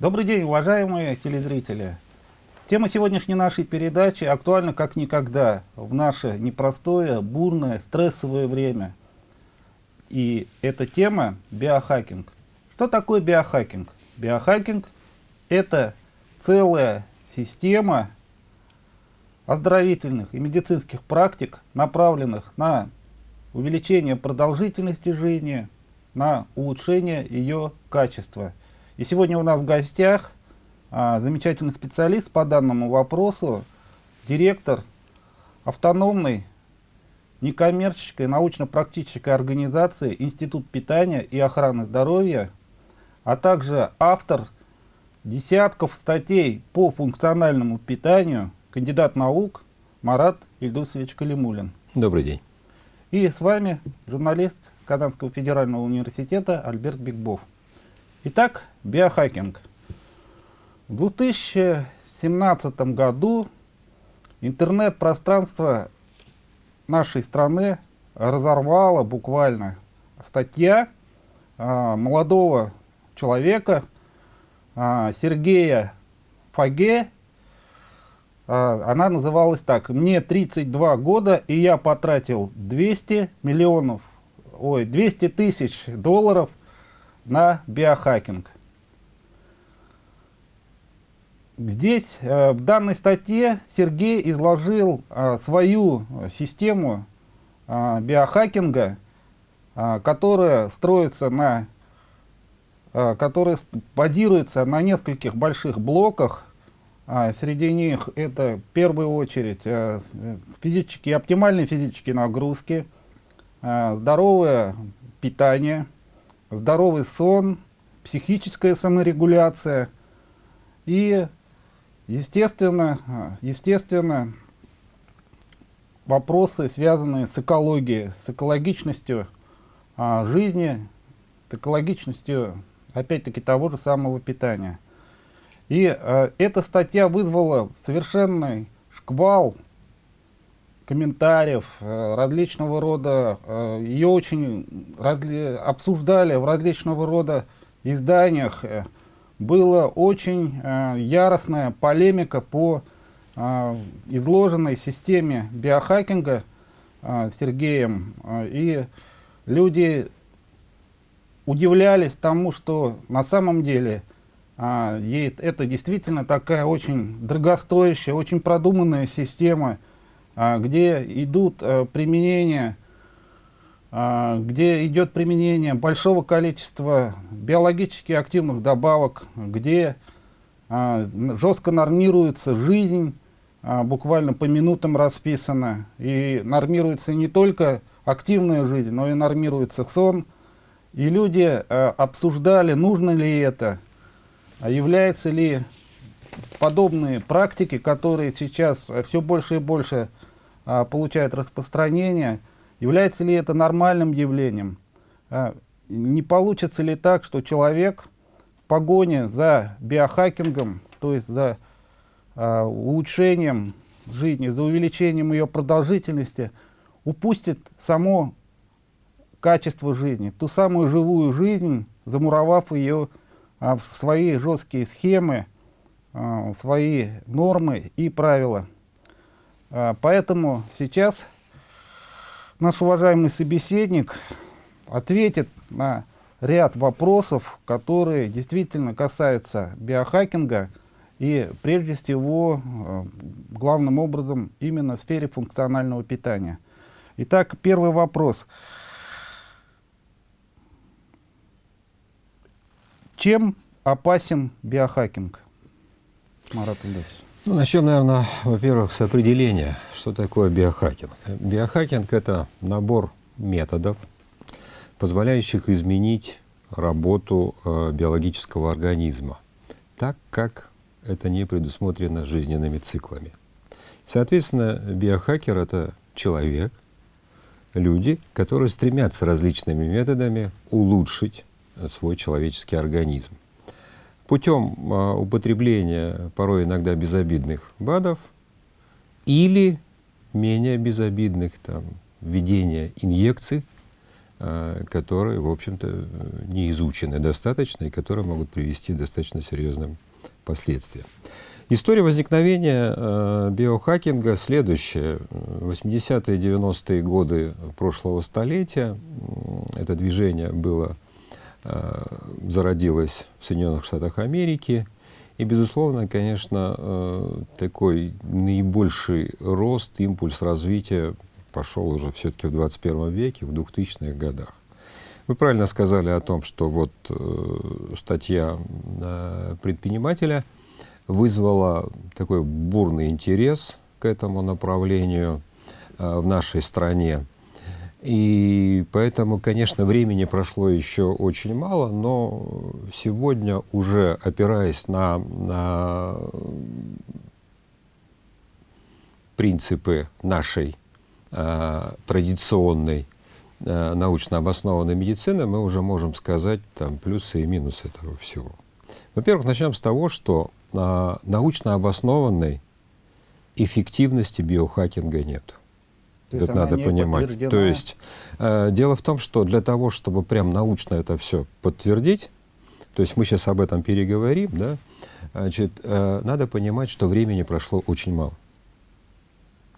Добрый день, уважаемые телезрители! Тема сегодняшней нашей передачи актуальна как никогда в наше непростое, бурное, стрессовое время. И эта тема – биохакинг. Что такое биохакинг? Биохакинг – это целая система оздоровительных и медицинских практик, направленных на увеличение продолжительности жизни, на улучшение ее качества – и сегодня у нас в гостях а, замечательный специалист по данному вопросу, директор автономной некоммерческой научно-практической организации Институт питания и охраны здоровья, а также автор десятков статей по функциональному питанию, кандидат наук Марат Ильдусович Калимулин. Добрый день. И с вами журналист Казанского федерального университета Альберт Бигбов. Итак, биохакинг. В 2017 году интернет-пространство нашей страны разорвало буквально статья а, молодого человека а, Сергея Фаге. А, она называлась так. «Мне 32 года, и я потратил 200 миллионов, ой, 200 тысяч долларов на биохакинг. Здесь, э, в данной статье, Сергей изложил э, свою систему э, биохакинга, которая строится на, которая базируется на нескольких больших блоках. Среди них это, в первую очередь, физические, оптимальные физические нагрузки, здоровое питание – здоровый сон, психическая саморегуляция и, естественно, естественно, вопросы, связанные с экологией, с экологичностью а, жизни, с экологичностью, опять-таки, того же самого питания. И а, эта статья вызвала совершенный шквал комментариев э, различного рода. Э, Ее очень обсуждали в различного рода изданиях. Э, была очень яростная полемика по изложенной системе биохакинга Сергеем. И люди удивлялись тому, что на самом деле это действительно такая очень дорогостоящая, очень продуманная система, где идут э, применения, а, где идет применение большого количества биологически активных добавок, где а, жестко нормируется жизнь, буквально по минутам расписана, и нормируется не только активная жизнь, но и нормируется сон. И люди обсуждали, нужно ли это, является ли подобные практики, которые сейчас все больше и больше а, получает распространение, является ли это нормальным явлением? А, не получится ли так, что человек в погоне за биохакингом, то есть за а, улучшением жизни, за увеличением ее продолжительности, упустит само качество жизни, ту самую живую жизнь, замуровав ее а, в свои жесткие схемы, а, в свои нормы и правила. А, поэтому сейчас наш уважаемый собеседник ответит на ряд вопросов, которые действительно касаются биохакинга и прежде всего, а, главным образом, именно в сфере функционального питания. Итак, первый вопрос. Чем опасен биохакинг? Марат Ильдасович. Ну, начнем, наверное, во-первых, с определения, что такое биохакинг. Биохакинг – это набор методов, позволяющих изменить работу э, биологического организма так, как это не предусмотрено жизненными циклами. Соответственно, биохакер – это человек, люди, которые стремятся различными методами улучшить свой человеческий организм путем а, употребления порой иногда безобидных БАДов или менее безобидных, там, введения инъекций э, которые, в общем-то, не изучены достаточно и которые могут привести к достаточно серьезным последствиям. История возникновения э, биохакинга следующая. 80-е 90-е годы прошлого столетия это движение было, э, зародилось в Соединенных Штатах Америки. И, безусловно, конечно, э, такой наибольший рост, импульс развития пошел уже все-таки в 21 веке, в 2000-х годах. Вы правильно сказали о том, что вот э, статья предпринимателя вызвала такой бурный интерес к этому направлению в нашей стране. И поэтому, конечно, времени прошло еще очень мало, но сегодня уже опираясь на, на принципы нашей э, традиционной э, научно обоснованной медицины, мы уже можем сказать там, плюсы и минусы этого всего. Во-первых, начнем с того, что э, научно обоснованной эффективности биохакинга нет. То это надо понимать. То есть э, дело в том, что для того, чтобы прям научно это все подтвердить, то есть мы сейчас об этом переговорим, да, значит, э, надо понимать, что времени прошло очень мало.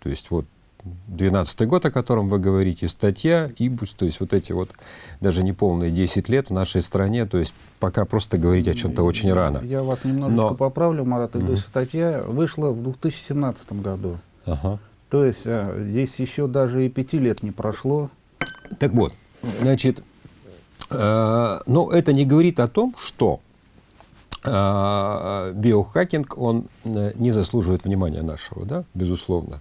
То есть вот 12 год, о котором вы говорите, статья, ИБУС, то есть вот эти вот даже неполные 10 лет в нашей стране, то есть пока просто говорить о чем-то очень рано. Я вас немножечко Но... поправлю, Марат Ильич, угу. статья вышла в 2017 году. Ага. То есть а, здесь еще даже и пяти лет не прошло. Так вот, значит, э, но это не говорит о том, что э, биохакинг, он э, не заслуживает внимания нашего, да, безусловно,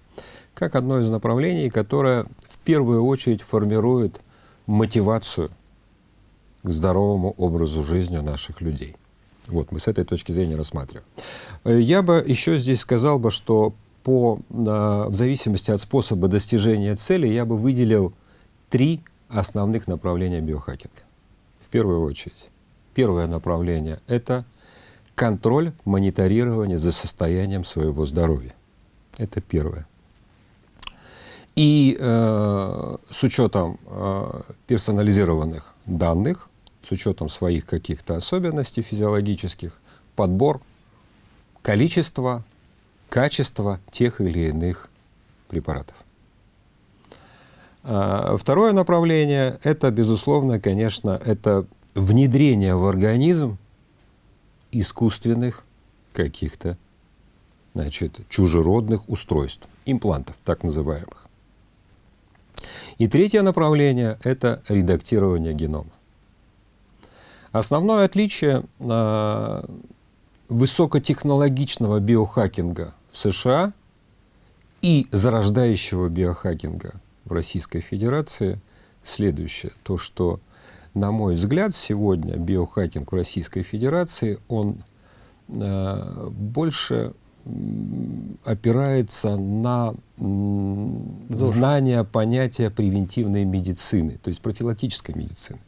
как одно из направлений, которое в первую очередь формирует мотивацию к здоровому образу жизни наших людей. Вот, мы с этой точки зрения рассматриваем. Э, я бы еще здесь сказал бы, что по, в зависимости от способа достижения цели я бы выделил три основных направления биохакинга. В первую очередь. Первое направление — это контроль, мониторирование за состоянием своего здоровья. Это первое. И э, с учетом э, персонализированных данных, с учетом своих каких-то особенностей физиологических, подбор количества качество тех или иных препаратов. А, второе направление – это, безусловно, конечно, это внедрение в организм искусственных каких-то значит, чужеродных устройств, имплантов так называемых. И третье направление – это редактирование генома. Основное отличие э, высокотехнологичного биохакинга в США и зарождающего биохакинга в Российской Федерации следующее. То, что, на мой взгляд, сегодня биохакинг в Российской Федерации, он э, больше опирается на знание понятия превентивной медицины, то есть профилактической медицины.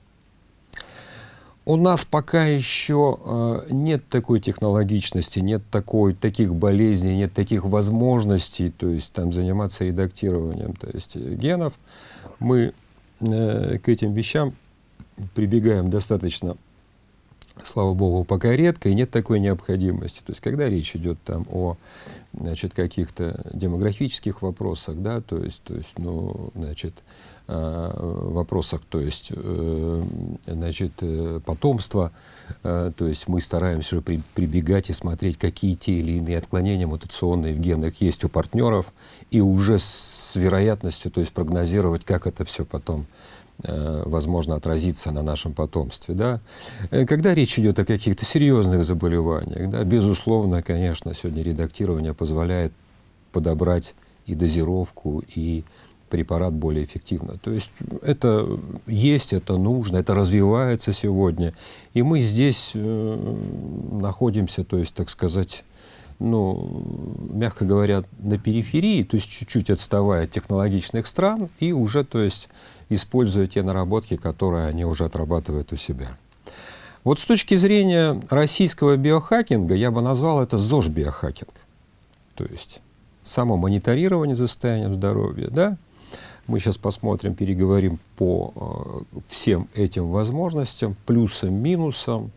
У нас пока еще э, нет такой технологичности, нет такой, таких болезней, нет таких возможностей, то есть там заниматься редактированием то есть, генов. Мы э, к этим вещам прибегаем достаточно, слава богу, пока редко, и нет такой необходимости. То есть когда речь идет там о каких-то демографических вопросах, да, то есть, то есть ну, значит, Э, вопросах, то есть, э, значит, э, потомства, то есть мы стараемся при, прибегать и смотреть, какие те или иные отклонения мутационные в генах есть у партнеров, и уже с вероятностью, то есть прогнозировать, как это все потом возможно отразиться на нашем потомстве. Да? Когда речь идет о каких-то серьезных заболеваниях, да, безусловно, конечно, сегодня редактирование позволяет подобрать и дозировку, и препарат более эффективно. То есть это есть, это нужно, это развивается сегодня. И мы здесь э, находимся, то есть, так сказать, ну, мягко говоря, на периферии, то есть чуть-чуть отставая от технологичных стран и уже, то есть, используя те наработки, которые они уже отрабатывают у себя. Вот с точки зрения российского биохакинга я бы назвал это ЗОЖ-биохакинг. То есть само мониторирование за состоянием здоровья, да, Мы сейчас посмотрим, переговорим по э, всем этим возможностям, плюсам, минусам,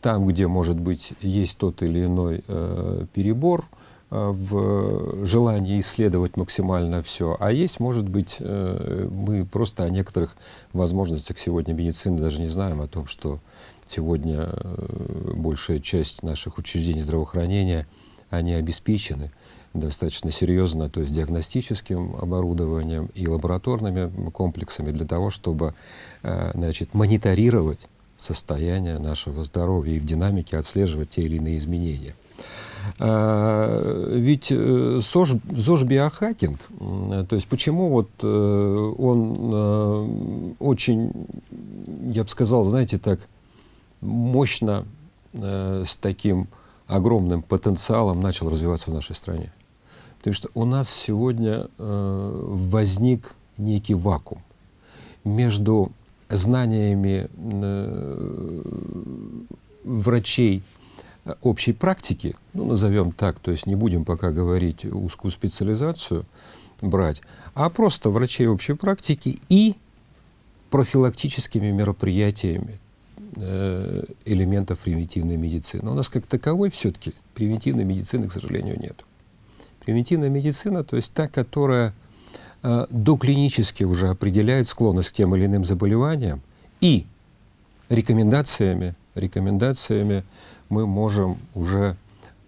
там, где, может быть, есть тот или иной э, перебор э, в желании исследовать максимально все, а есть, может быть, мы просто о некоторых возможностях сегодня медицины даже не знаем, о том, что сегодня большая часть наших учреждений здравоохранения, они обеспечены достаточно серьезно, то есть диагностическим оборудованием и лабораторными комплексами для того, чтобы э, значит, мониторировать состояние нашего здоровья и в динамике отслеживать те или иные изменения. А, ведь э, ЗОЖ, ЗОЖ биохакинг, то есть почему вот э, он очень, я бы сказал, знаете, так мощно с таким огромным потенциалом начал развиваться в нашей стране. Потому что у нас сегодня возник некий вакуум между знаниями э, врачей общей практики, ну, назовем так, то есть не будем пока говорить узкую специализацию брать, а просто врачей общей практики и профилактическими мероприятиями э, элементов превентивной медицины. У нас как таковой все-таки превентивной медицины, к сожалению, нет. Превентивная медицина, то есть та, которая э, доклинически уже определяет склонность к тем или иным заболеваниям, и рекомендациями, рекомендациями мы можем уже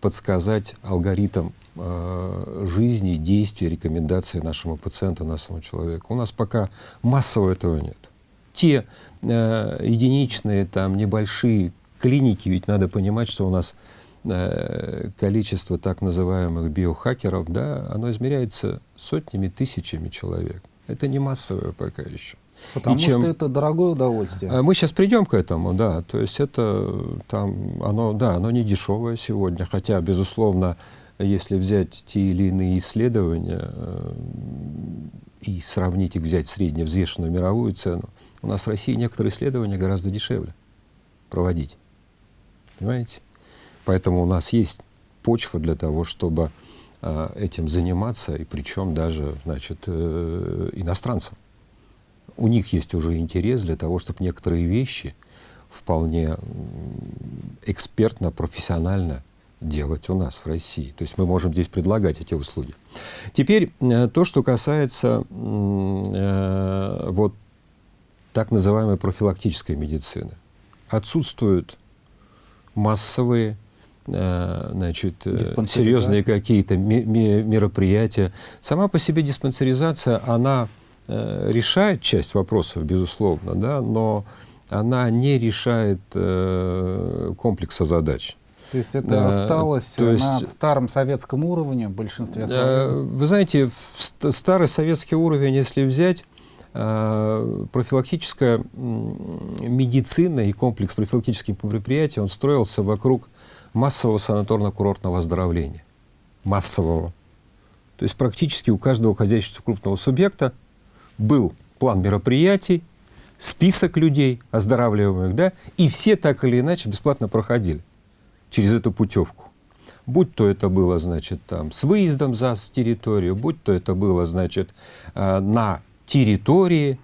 подсказать алгоритм э, жизни, действий, рекомендаций нашему пациенту, нашему человеку. У нас пока массово этого нет. Те э, единичные, там, небольшие клиники, ведь надо понимать, что у нас количество так называемых биохакеров, да, оно измеряется сотнями, тысячами человек. Это не массовое пока еще. Потому и чем... что это дорогое удовольствие. А мы сейчас придем к этому, да. То есть это там, оно, да, оно не дешевое сегодня, хотя, безусловно, если взять те или иные исследования э, и сравнить их, взять средневзвешенную мировую цену, у нас в России некоторые исследования гораздо дешевле проводить. Понимаете? Поэтому у нас есть почва для того, чтобы э, этим заниматься, и причем даже значит, э, иностранцам. У них есть уже интерес для того, чтобы некоторые вещи вполне экспертно, профессионально делать у нас в России. То есть мы можем здесь предлагать эти услуги. Теперь э, то, что касается э, вот так называемой профилактической медицины. Отсутствуют массовые значит, э, серьезные какие-то мероприятия. Сама по себе диспансеризация, она э, решает часть вопросов, безусловно, да, но она не решает комплекса задач. То есть это осталось то есть, на старом советском уровне в большинстве своем? Вы знаете, старый советский уровень, если взять, профилактическая медицина и комплекс профилактических мероприятий, он строился вокруг массового санаторно-курортного оздоровления. Массового. То есть практически у каждого хозяйственного крупного субъекта был план мероприятий, список людей оздоравливаемых, да, и все так или иначе бесплатно проходили через эту путевку. Будь то это было, значит, там, с выездом за территорию, будь то это было, значит, э, на территории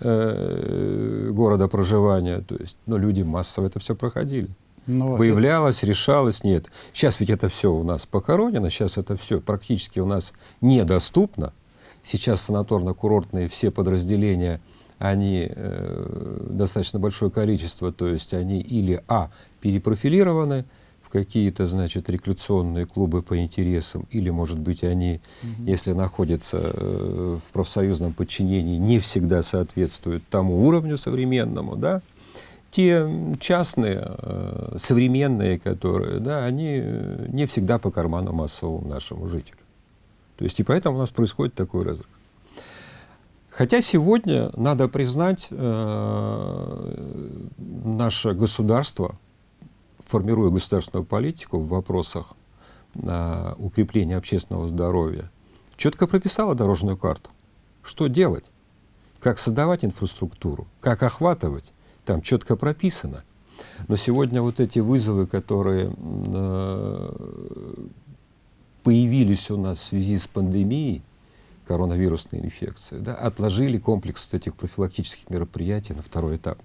э, города проживания, то есть, но люди массово это все проходили. Ну, Выявлялось, это... решалось, нет. Сейчас ведь это все у нас похоронено, сейчас это все практически у нас недоступно. Сейчас санаторно-курортные все подразделения, они э, достаточно большое количество, то есть они или а, перепрофилированы в какие-то, значит, рекреационные клубы по интересам, или, может быть, они, угу. если находятся э, в профсоюзном подчинении, не всегда соответствуют тому уровню современному, да, те частные, э, современные, которые, да, они э, не всегда по карману массовому нашему жителю. То есть и поэтому у нас происходит такой разрыв. Хотя сегодня, надо признать, э, наше государство, формируя государственную политику в вопросах укрепления общественного здоровья, четко прописало дорожную карту. Что делать? Как создавать инфраструктуру? Как охватывать? Там четко прописано. Но сегодня вот эти вызовы, которые э, появились у нас в связи с пандемией, коронавирусной инфекции, да, отложили комплекс вот этих профилактических мероприятий на второй этап.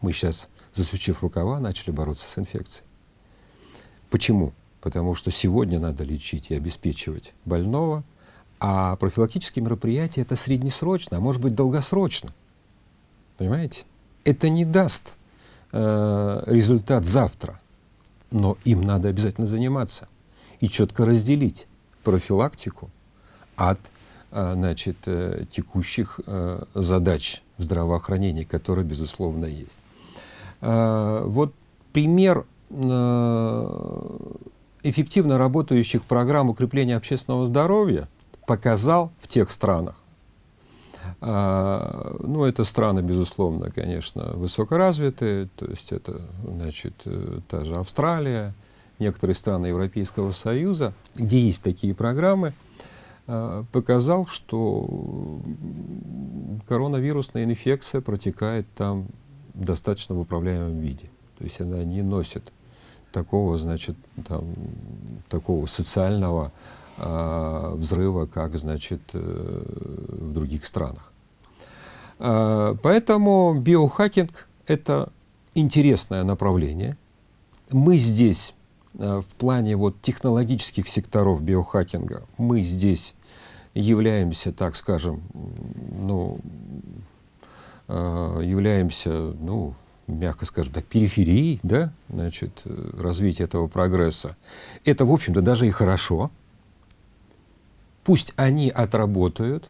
Мы сейчас, засучив рукава, начали бороться с инфекцией. Почему? Потому что сегодня надо лечить и обеспечивать больного, а профилактические мероприятия это среднесрочно, а может быть долгосрочно. Понимаете? Это не даст э, результат завтра, но им надо обязательно заниматься и четко разделить профилактику от э, значит, э, текущих э, задач в здравоохранении, которые, безусловно, есть. Вот пример эффективно работающих программ укрепления общественного здоровья показал в тех странах, а, ну, это страны, безусловно, конечно, высокоразвитые, то есть это, значит, э, та же Австралия, некоторые страны Европейского Союза, где есть такие программы, а, показал, что коронавирусная инфекция протекает там достаточно в управляемом виде. То есть она не носит такого, значит, там, такого социального взрыва, как, значит, э, в других странах. Э, поэтому биохакинг — это интересное направление. Мы здесь, э, в плане вот, технологических секторов биохакинга, мы здесь являемся, так скажем, ну, э, являемся, ну, мягко скажем так, периферии, да, значит, развития этого прогресса. Это, в общем-то, даже и хорошо, Пусть они отработают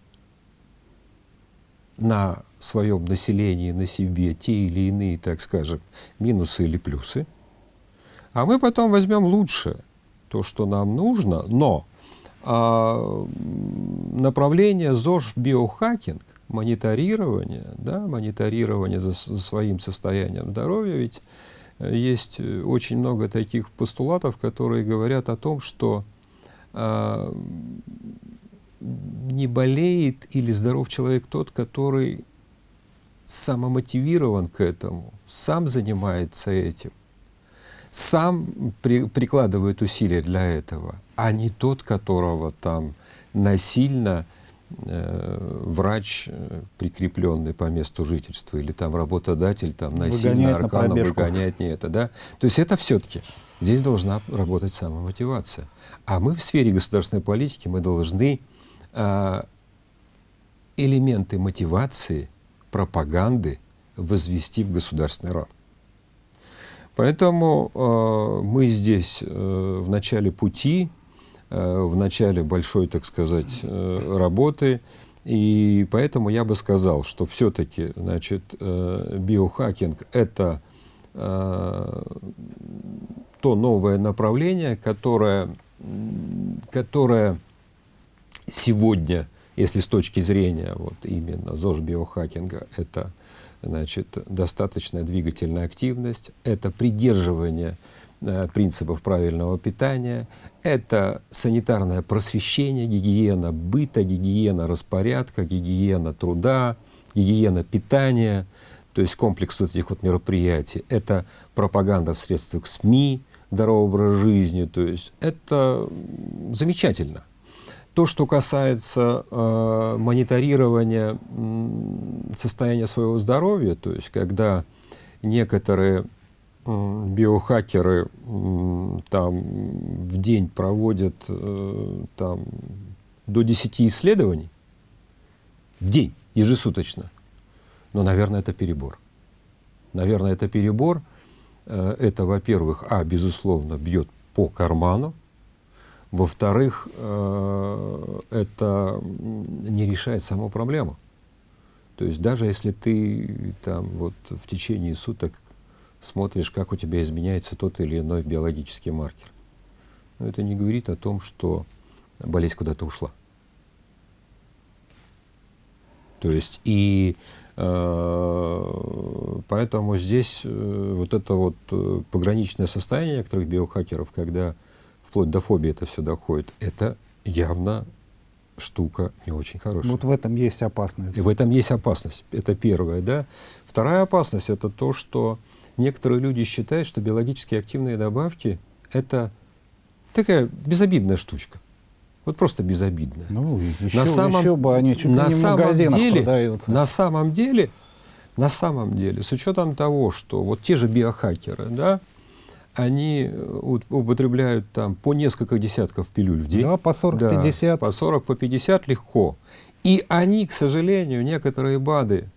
на своем населении, на себе те или иные, так скажем, минусы или плюсы, а мы потом возьмем лучшее, то, что нам нужно, но а, направление ЗОЖ биохакинг, мониторирование, да, мониторирование за, за своим состоянием здоровья, ведь есть очень много таких постулатов, которые говорят о том, что а, не болеет или здоров человек тот, который самомотивирован к этому, сам занимается этим, сам при, прикладывает усилия для этого, а не тот, которого там насильно э, врач, э, прикрепленный по месту жительства, или там работодатель там насильно арканом выгоняет не это, да? То есть это все-таки здесь должна работать самомотивация. А мы в сфере государственной политики мы должны элементы мотивации, пропаганды возвести в государственный ранг. Поэтому э, мы здесь э, в начале пути, э, в начале большой, так сказать, э, работы, и поэтому я бы сказал, что все-таки, значит, э, биохакинг — это э, то новое направление, которое, которое сегодня, если с точки зрения вот именно ЗОЖ биохакинга, это значит, достаточная двигательная активность, это придерживание э, принципов правильного питания, это санитарное просвещение, гигиена быта, гигиена распорядка, гигиена труда, гигиена питания, то есть комплекс вот этих вот мероприятий, это пропаганда в средствах СМИ, здоровый образ жизни, то есть это замечательно. То, что касается э, мониторирования э, состояния своего здоровья, то есть когда некоторые э, биохакеры э, там в день проводят э, там, до 10 исследований в день, ежесуточно, но, наверное, это перебор. Наверное, это перебор. Э, это, во-первых, а, безусловно, бьет по карману, во-вторых, э, это не решает саму проблему. То есть даже если ты там вот в течение суток смотришь, как у тебя изменяется тот или иной биологический маркер, но это не говорит о том, что болезнь куда-то ушла. То есть и э, поэтому здесь э, вот это вот э, пограничное состояние некоторых биохакеров, когда вплоть до фобии это все доходит, это явно штука не очень хорошая. Вот в этом есть опасность. И в этом есть опасность. Это первое, да. Вторая опасность это то, что некоторые люди считают, что биологически активные добавки это такая безобидная штучка. Вот просто безобидно. Ну, еще, на самом, еще бы они чуть на самом деле, продаются. На самом деле, на самом деле, с учетом того, что вот те же биохакеры, да, они э, употребляют там по несколько десятков пилюль в день. Да, по 40-50. Да, по 40, по 50 легко. И они, к сожалению, некоторые БАДы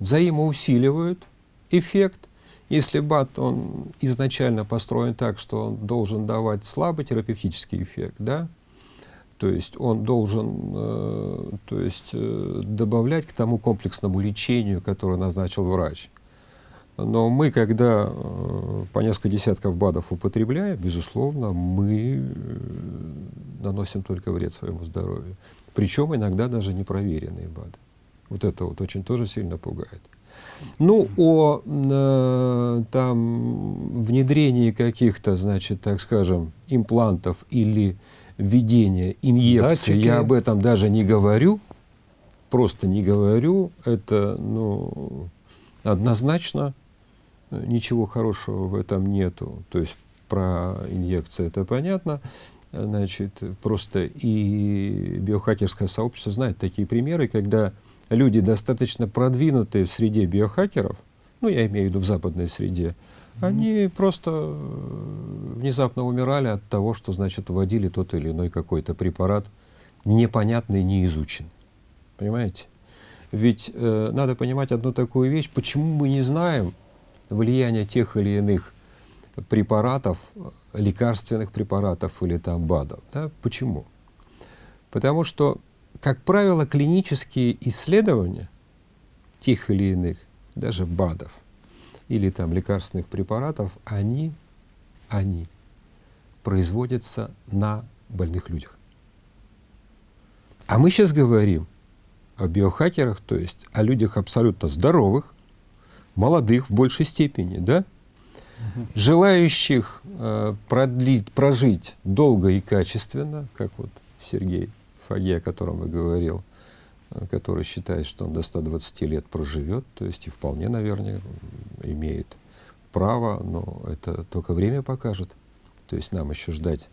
взаимоусиливают эффект. Если БАД, он изначально построен так, что он должен давать слабый терапевтический эффект, да, то есть он должен э, то есть, э, добавлять к тому комплексному лечению, которое назначил врач. Но мы, когда э, по несколько десятков БАДов употребляем, безусловно, мы э, наносим только вред своему здоровью. Причем иногда даже непроверенные БАДы. Вот это вот очень тоже сильно пугает. Ну, о э, там, внедрении каких-то, значит, так скажем, имплантов или введения инъекций, я об этом даже не говорю, просто не говорю. Это, ну, однозначно ничего хорошего в этом нету. То есть про инъекции это понятно. Значит, просто и биохакерское сообщество знает такие примеры, когда люди достаточно продвинутые в среде биохакеров, ну, я имею в виду в западной среде, они просто э, внезапно умирали от того, что, значит, вводили тот или иной какой-то препарат, непонятный, не изучен. Понимаете? Ведь э, надо понимать одну такую вещь, почему мы не знаем, влияние тех или иных препаратов, лекарственных препаратов или там БАДов. Да? Почему? Потому что, как правило, клинические исследования тех или иных, даже БАДов или там лекарственных препаратов, они, они производятся на больных людях. А мы сейчас говорим о биохакерах, то есть о людях абсолютно здоровых, молодых в большей степени, да? желающих э, продлить, прожить долго и качественно, как вот Сергей Фаге, о котором я говорил, э, который считает, что он до 120 лет проживет, то есть и вполне, наверное, имеет право, но это только время покажет. То есть нам еще ждать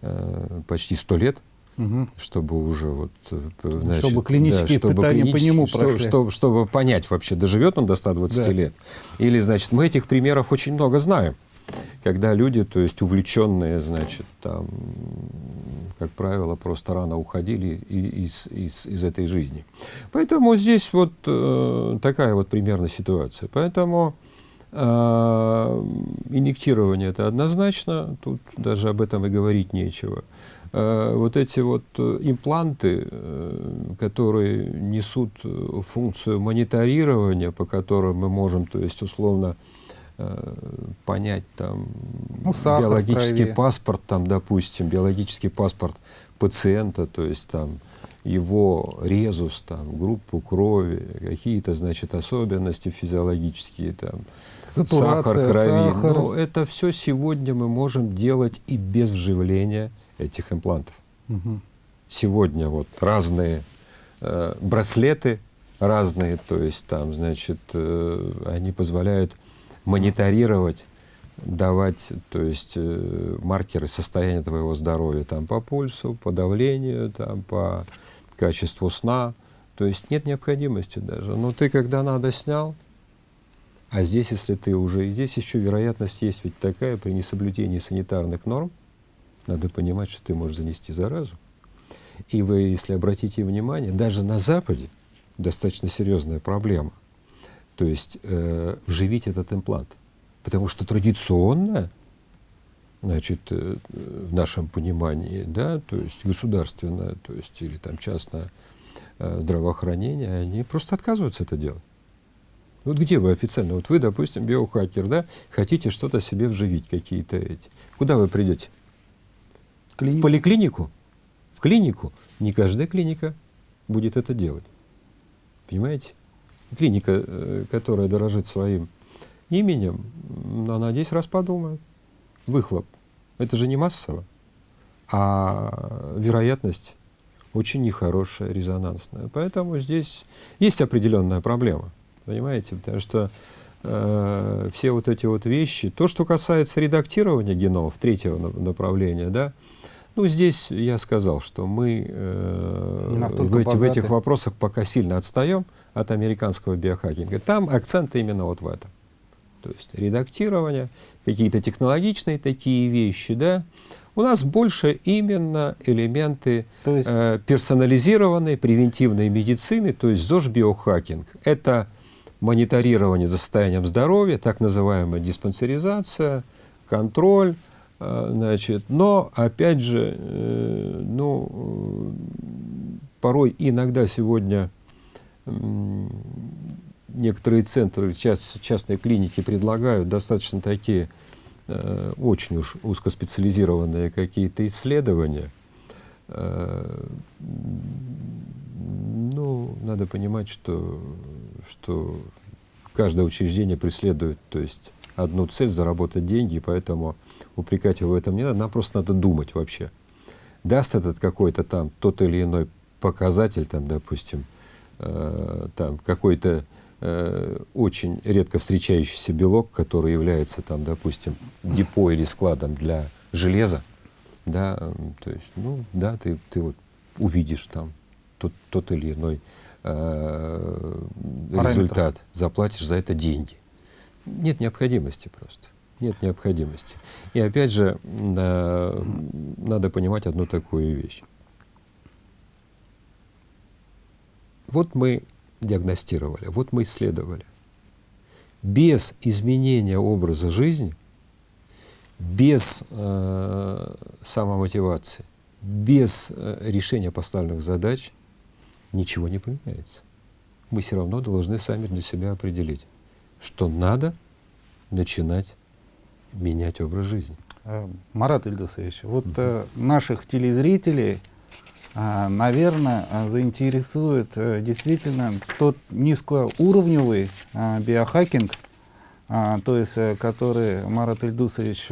э, почти 100 лет, угу. чтобы уже вот, э, значит, чтобы клинические да, чтобы испытания клинические, по нему что, чтобы, чтобы понять вообще, доживет он до 120 да. лет. Или, значит, мы этих примеров очень много знаем. Когда люди, то есть увлеченные, значит, там, как правило, просто рано уходили из, из, из этой жизни. Поэтому здесь вот э, такая вот примерно ситуация. Поэтому э, инъектирование это однозначно, тут даже об этом и говорить нечего. Э, вот эти вот э, импланты, э, которые несут функцию мониторирования, по которым мы можем, то есть условно, понять там ну, биологический паспорт, там, допустим, биологический паспорт пациента, то есть там его резус, там, группу крови, какие-то, значит, особенности физиологические, там, Сатурация, сахар крови. Сахар. Но это все сегодня мы можем делать и без вживления этих имплантов. Угу. Сегодня вот разные э, браслеты, разные, то есть там, значит, э, они позволяют мониторировать, давать, то есть э, маркеры состояния твоего здоровья там по пульсу, по давлению, там по качеству сна. То есть нет необходимости даже. Но ты когда надо снял, а здесь, если ты уже, и здесь еще вероятность есть ведь такая при несоблюдении санитарных норм, надо понимать, что ты можешь занести заразу. И вы, если обратите внимание, даже на Западе достаточно серьезная проблема. То есть э, вживить этот имплант. Потому что традиционно, значит, э, в нашем понимании, да, то есть государственное, то есть или там частное э, здравоохранение, они просто отказываются это делать. Вот где вы официально? Вот вы, допустим, биохакер, да, хотите что-то себе вживить, какие-то эти. Куда вы придете? Клинику. В поликлинику, в клинику. Не каждая клиника будет это делать. Понимаете? Клиника, э, которая дорожит своим именем, она 10 раз подумает. Выхлоп. Это же не массово, а вероятность очень нехорошая, резонансная. Поэтому здесь есть определенная проблема. Понимаете? Потому что э, все вот эти вот вещи, то, что касается редактирования геномов, третьего направления, да, Ну, здесь я сказал, что мы э, в, эти, в этих вопросах пока сильно отстаем от американского биохакинга. Там акцент именно вот в этом. То есть редактирование, какие-то технологичные такие вещи, да. У нас больше именно элементы есть... э, персонализированной превентивной медицины, то есть ЗОЖ-биохакинг. Это мониторирование за состоянием здоровья, так называемая диспансеризация, контроль, значит, но, опять же, э, ну, порой иногда сегодня некоторые центры, частные клиники предлагают достаточно такие э, очень уж узкоспециализированные какие-то исследования. Ну, надо понимать, что что каждое учреждение преследует, то есть одну цель — заработать деньги, поэтому упрекать его в этом не надо, нам просто надо думать вообще. Даст этот какой-то там тот или иной показатель, там, допустим, э, там какой-то э, очень редко встречающийся белок, который является там, допустим, депо или складом для железа, да, то есть, ну, да, ты, ты вот увидишь там тот, тот или иной э, результат, заплатишь за это деньги. Нет необходимости просто. Нет необходимости. И опять же, э, надо понимать одну такую вещь. Вот мы диагностировали, вот мы исследовали. Без изменения образа жизни, без э, самомотивации, без э, решения поставленных задач ничего не поменяется. Мы все равно должны сами для себя определить, что надо начинать менять образ жизни. Э, Марат Ильдусович, вот угу. э, наших телезрителей, э, наверное, э, заинтересует действительно тот низкоуровневый биохакинг, то есть, который Марат Ильдусович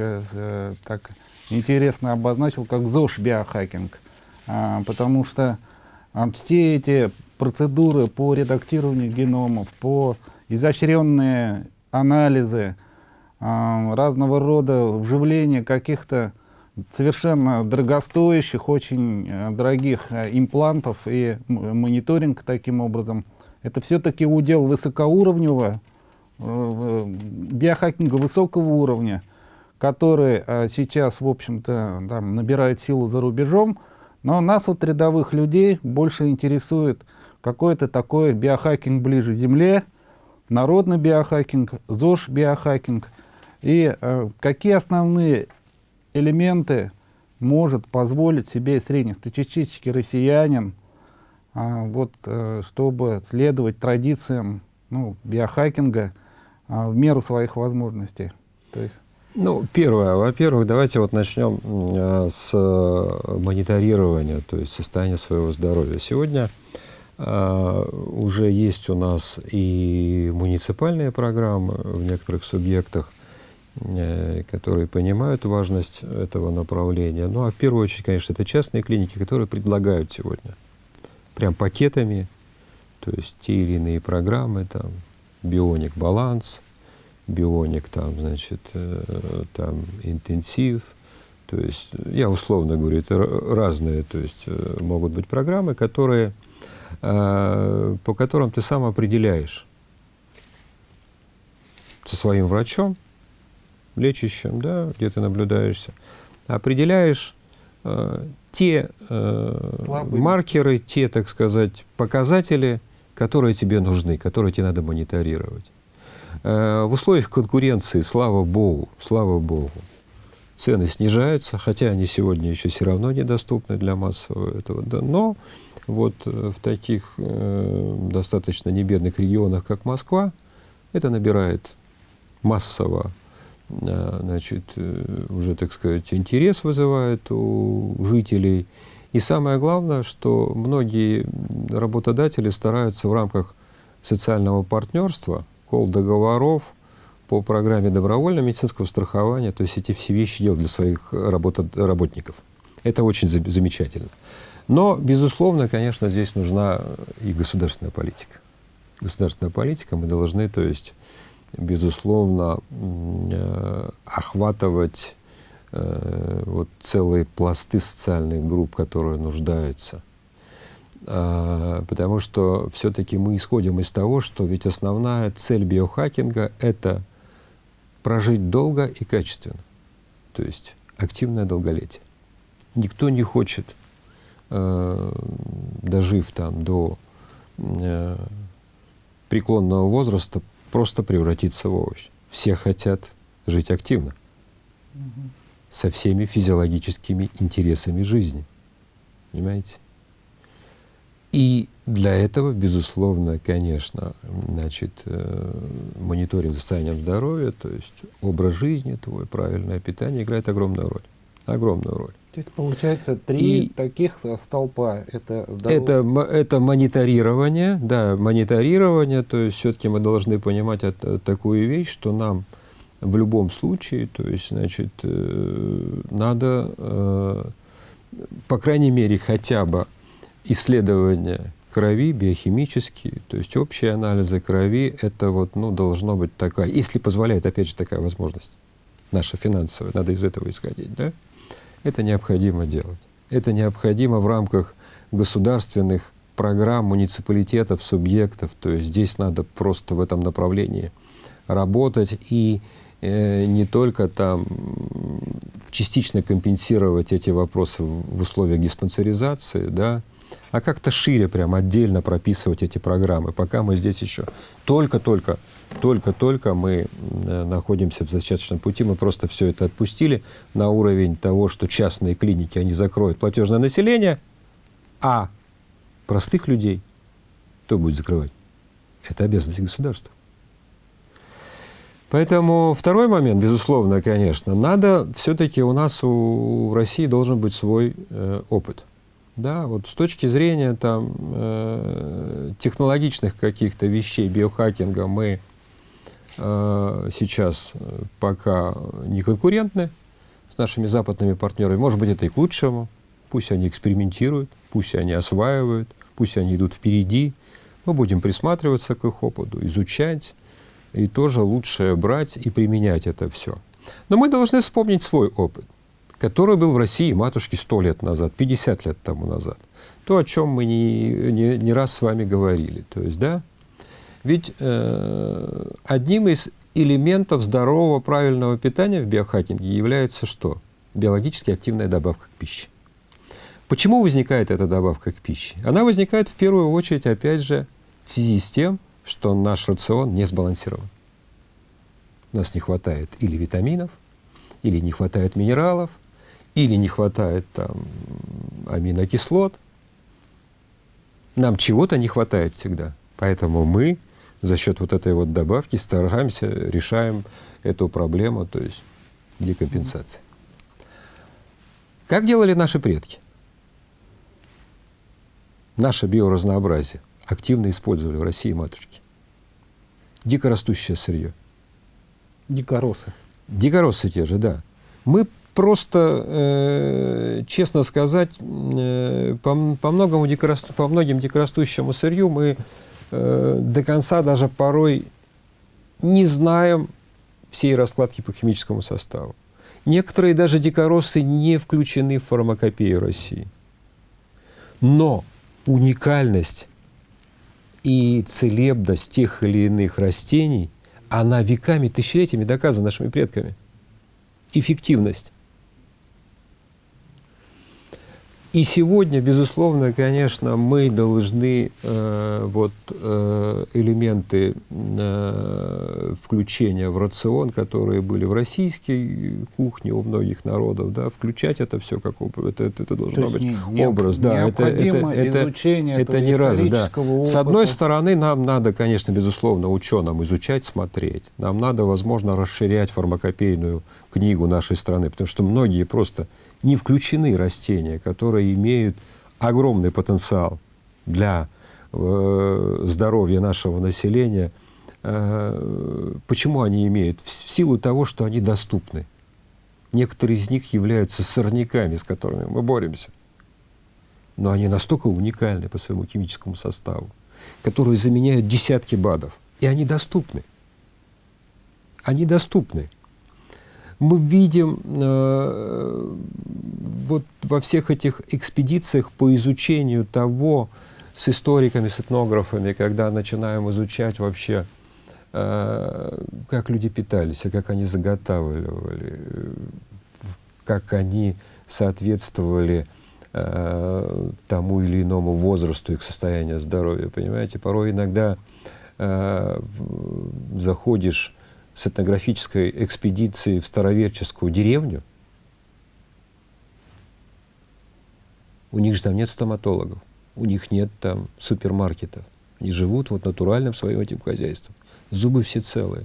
так интересно обозначил как ЗОЖ-биохакинг, потому что все эти процедуры по редактированию геномов, по изощренные анализы, разного рода вживления каких-то совершенно дорогостоящих, очень э, дорогих э, имплантов и мониторинг таким образом. Это все-таки удел высокоуровневого, э, биохакинга высокого уровня, который сейчас, в общем-то, набирает силу за рубежом, но нас, вот рядовых людей, больше интересует какой-то такой биохакинг ближе Земле, народный биохакинг, ЗОЖ биохакинг. И э, какие основные элементы может позволить себе среднестатистический россиянин, э, вот, э, чтобы следовать традициям ну, биохакинга э, в меру своих возможностей. То есть ну, первое, во-первых, давайте вот начнем э, с э, мониторирования, то есть состояния своего здоровья. Сегодня э, уже есть у нас и муниципальные программы в некоторых субъектах, которые понимают важность этого направления. Ну, а в первую очередь, конечно, это частные клиники, которые предлагают сегодня прям пакетами, то есть те или иные программы, там, бионик баланс, бионик, там, значит, э, там интенсив. То есть, я условно говорю, это разные, то есть, э, могут быть программы, которые, э, по которым ты сам определяешь со своим врачом, лечащим, да, где ты наблюдаешься, определяешь э, те э, маркеры, те, так сказать, показатели, которые тебе нужны, которые тебе надо мониторировать. Э, в условиях конкуренции, слава богу, слава богу, цены снижаются, хотя они сегодня еще все равно недоступны для массового этого, да, но вот э, в таких э, достаточно небедных регионах, как Москва, это набирает массово, значит, э, уже, так сказать, интерес вызывает у жителей. И самое главное, что многие работодатели стараются в рамках социального партнерства кол договоров по программе добровольного медицинского страхования, то есть эти все вещи делать для своих работников. Это очень замечательно. Но, безусловно, конечно, здесь нужна и государственная политика. Государственная политика, мы должны, то есть, безусловно, э, охватывать э, вот целые пласты социальных групп, которые нуждаются. А, потому что все-таки мы исходим из того, что ведь основная цель биохакинга — это прожить долго и качественно, то есть активное долголетие. Никто не хочет, э, дожив там до э, преклонного возраста, просто превратиться в овощ. Все хотят жить активно, угу. со всеми физиологическими интересами жизни. Понимаете? И для этого, безусловно, конечно, значит, э, мониторинг состояния здоровья, то есть образ жизни твой, правильное питание играет огромную роль. Огромную роль. То есть получается три и таких столпа. Это, это, это мониторирование, да, мониторирование, то есть все-таки мы должны понимать это, такую вещь, что нам в любом случае, то есть, значит, э, надо, э, по крайней мере, хотя бы исследования крови биохимические, то есть общие анализы крови, это вот, ну, должно быть такая, если позволяет, опять же, такая возможность наша финансовая, надо из этого исходить, да, это необходимо делать. Это необходимо в рамках государственных программ, муниципалитетов, субъектов, то есть здесь надо просто в этом направлении работать и э, не только там частично компенсировать эти вопросы в, условиях диспансеризации, да, а как-то шире прям отдельно прописывать эти программы. Пока мы здесь еще только-только, только-только мы э, находимся в зачаточном пути, мы просто все это отпустили на уровень того, что частные клиники, они закроют платежное население, а простых людей кто будет закрывать? Это обязанность государства. Поэтому второй момент, безусловно, конечно, надо все-таки у нас у, России должен быть свой э, опыт. Да, вот с точки зрения там, э, технологичных каких-то вещей, биохакинга, мы э, сейчас пока не конкурентны с нашими западными партнерами. Может быть, это и к лучшему. Пусть они экспериментируют, пусть они осваивают, пусть они идут впереди. Мы будем присматриваться к их опыту, изучать, и тоже лучше брать и применять это все. Но мы должны вспомнить свой опыт который был в России матушки 100 лет назад, 50 лет тому назад. То, о чем мы не, не, не раз с вами говорили. То есть, да, ведь э, одним из элементов здорового правильного питания в биохакинге является что? Биологически активная добавка к пище. Почему возникает эта добавка к пище? Она возникает в первую очередь, опять же, в связи с тем, что наш рацион не сбалансирован. У нас не хватает или витаминов, или не хватает минералов, или не хватает там аминокислот. Нам чего-то не хватает всегда. Поэтому мы за счет вот этой вот добавки стараемся, решаем эту проблему, то есть декомпенсации. Как делали наши предки? Наше биоразнообразие активно использовали в России матушки. Дикорастущее сырье. Дикоросы. Дикоросы те же, да. Мы просто, э, честно сказать, э, по, по, многому дикорасту, по многим дикорастущему сырью мы э, до конца даже порой не знаем всей раскладки по химическому составу. Некоторые даже дикоросы не включены в фармакопею России. Но уникальность и целебность тех или иных растений, она веками, тысячелетиями доказана нашими предками. Эффективность. И сегодня, безусловно, конечно, мы должны э, вот, э, элементы э, включения в рацион, которые были в российской кухне у многих народов, да, включать это все как это, это, это должно быть не, образ. Да, это, это, это, это не раз. Да. Опыта. С одной стороны, нам надо, конечно, безусловно, ученым изучать, смотреть. Нам надо, возможно, расширять фармакопейную книгу нашей страны, потому что многие просто не включены растения, которые имеют огромный потенциал для э, здоровья нашего населения. Э, почему они имеют? В силу того, что они доступны. Некоторые из них являются сорняками, с которыми мы боремся. Но они настолько уникальны по своему химическому составу, которые заменяют десятки БАДов. И они доступны. Они доступны. Мы видим э, вот во всех этих экспедициях по изучению того, с историками, с этнографами, когда начинаем изучать вообще, э, как люди питались, а как они заготавливали, как они соответствовали э, тому или иному возрасту их состояния здоровья. Понимаете, порой иногда э, заходишь с этнографической экспедицией в староверческую деревню, у них же там нет стоматологов, у них нет там супермаркетов. Они живут вот натуральным своим этим хозяйством. Зубы все целые.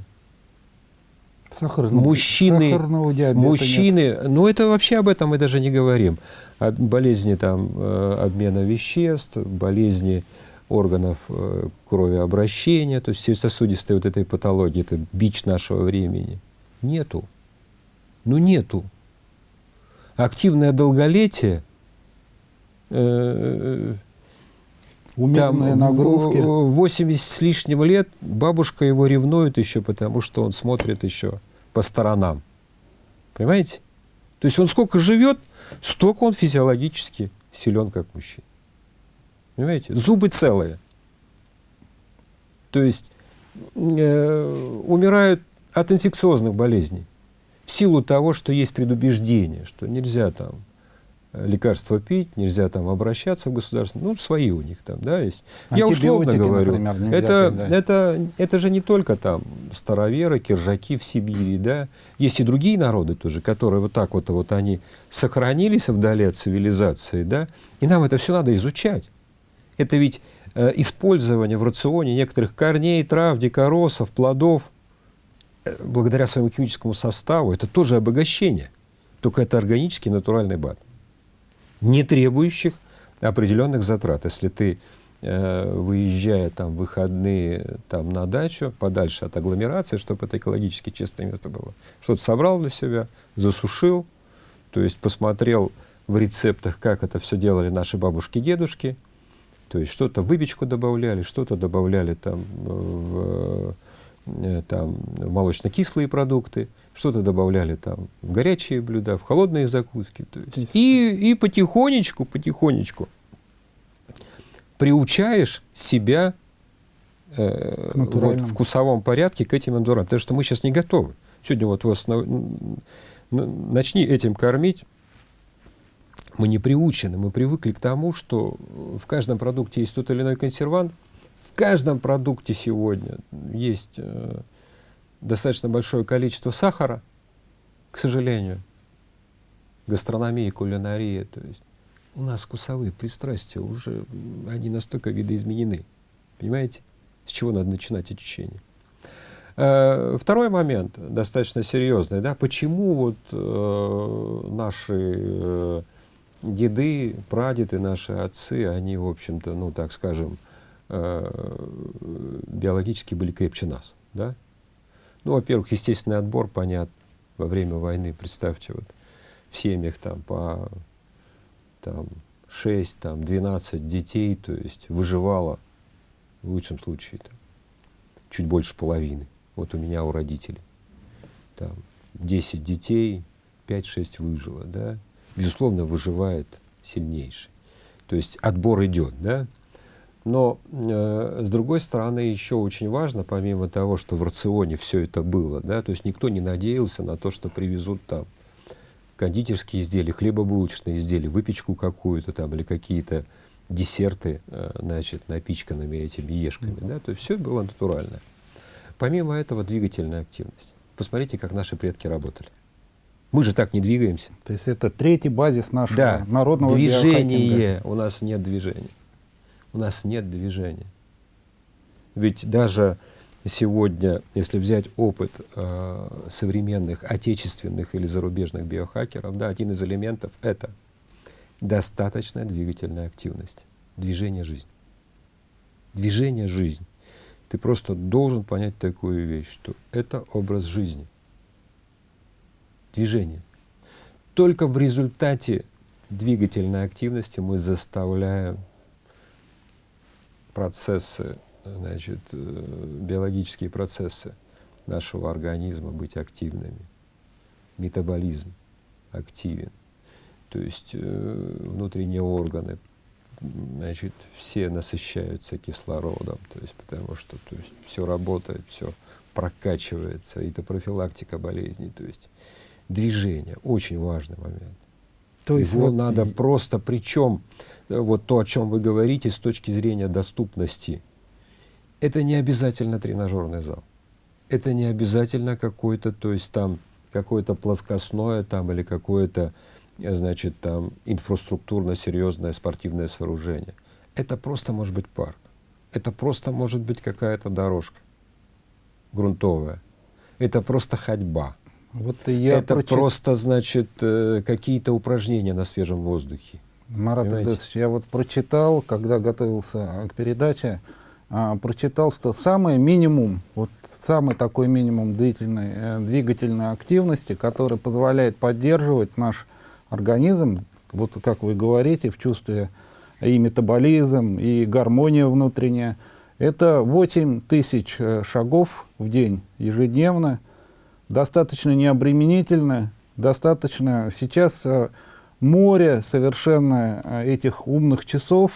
Сахарного, мужчины, сахарного мужчины, нет. ну это вообще об этом мы даже не говорим. О болезни там э, обмена веществ, болезни органов э, кровообращения, то есть сосудистой вот этой патологии, это бич нашего времени. Нету. Ну нету. Активное долголетие, э, Умеренные там, нагрузки. 80 с лишним лет бабушка его ревнует еще, потому что он смотрит еще по сторонам. Понимаете? То есть он сколько живет, столько он физиологически силен, как мужчина. Понимаете? Зубы целые. То есть э, умирают от инфекциозных болезней в силу того, что есть предубеждение, что нельзя там лекарства пить, нельзя там обращаться в государство, ну, свои у них там, да, есть. Я условно говорю, например, это, пить, да. это, это же не только там староверы, киржаки в Сибири, да, есть и другие народы тоже, которые вот так вот, вот они сохранились вдали от цивилизации, да, и нам это все надо изучать. Это ведь э, использование в рационе некоторых корней, трав, дикоросов, плодов, э, благодаря своему химическому составу, это тоже обогащение, только это органический натуральный бат не требующих определенных затрат. Если ты, э, выезжая там в выходные там, на дачу, подальше от агломерации, чтобы это экологически чистое место было, что-то собрал для себя, засушил, то есть посмотрел в рецептах, как это все делали наши бабушки-дедушки, то есть что-то выпечку добавляли, что-то добавляли там в Э, там молочно-кислые продукты, что-то добавляли там в горячие блюда, в холодные закуски. То есть, и, и потихонечку, потихонечку приучаешь себя э, вот, в вкусовом порядке к этим эндурам, потому что мы сейчас не готовы. Сегодня вот вас на, начни этим кормить, мы не приучены, мы привыкли к тому, что в каждом продукте есть тот или иной консервант, каждом продукте сегодня есть э, достаточно большое количество сахара, к сожалению, гастрономия, кулинария, то есть у нас вкусовые пристрастия уже, они настолько видоизменены, понимаете, с чего надо начинать очищение. Э, второй момент, достаточно серьезный, да, почему вот э, наши э, деды, прадеды, наши отцы, они, в общем-то, ну, так скажем, Э, биологически были крепче нас. Да? Ну, во-первых, естественный отбор, понятно, во время войны, представьте, вот в семьях там по там, 6, там, 12 детей, то есть выживало в лучшем случае там, чуть больше половины. Вот у меня, у родителей. Там 10 детей, 5-6 выжило. Да? Безусловно, выживает сильнейший. То есть отбор идет. Да? Но, э, с другой стороны, еще очень важно, помимо того, что в рационе все это было, да, то есть никто не надеялся на то, что привезут там кондитерские изделия, хлебобулочные изделия, выпечку какую-то там или какие-то десерты, э, значит, напичканными этими ешками, mm -hmm. да, то есть все было натурально. Помимо этого двигательная активность. Посмотрите, как наши предки работали. Мы же так не двигаемся. То есть это третий базис нашего да. народного движения. У нас нет движения у нас нет движения. Ведь даже сегодня, если взять опыт э, современных отечественных или зарубежных биохакеров, да, один из элементов — это достаточная двигательная активность, движение жизни. Движение жизни. Ты просто должен понять такую вещь, что это образ жизни. Движение. Только в результате двигательной активности мы заставляем процессы, значит, э, биологические процессы нашего организма быть активными. метаболизм активен. То есть э, внутренние органы, значит, все насыщаются кислородом, то есть потому что то есть, все работает, все прокачивается, это профилактика болезней, то есть движение, очень важный момент. То есть Его вот надо и... просто, причем э, вот то, о чем вы говорите с точки зрения доступности, это не обязательно тренажерный зал, это не обязательно какой-то, то есть там какое-то плоскостное там или какое-то, э, значит, там инфраструктурно серьезное спортивное сооружение. Это просто может быть парк. Это просто может быть какая-то дорожка грунтовая. Это просто ходьба. Вот я это прочит... просто, значит, э, какие-то упражнения на свежем воздухе. Марат Ильдесович, я вот прочитал, когда готовился к передаче, а, прочитал, что самый минимум, вот самый такой минимум длительной э, двигательной активности, который позволяет поддерживать наш организм, вот как вы говорите, в чувстве и метаболизм, и гармония внутренняя, это 8 тысяч э, шагов в день ежедневно, достаточно необременительно, достаточно сейчас э, море совершенно э, этих умных часов,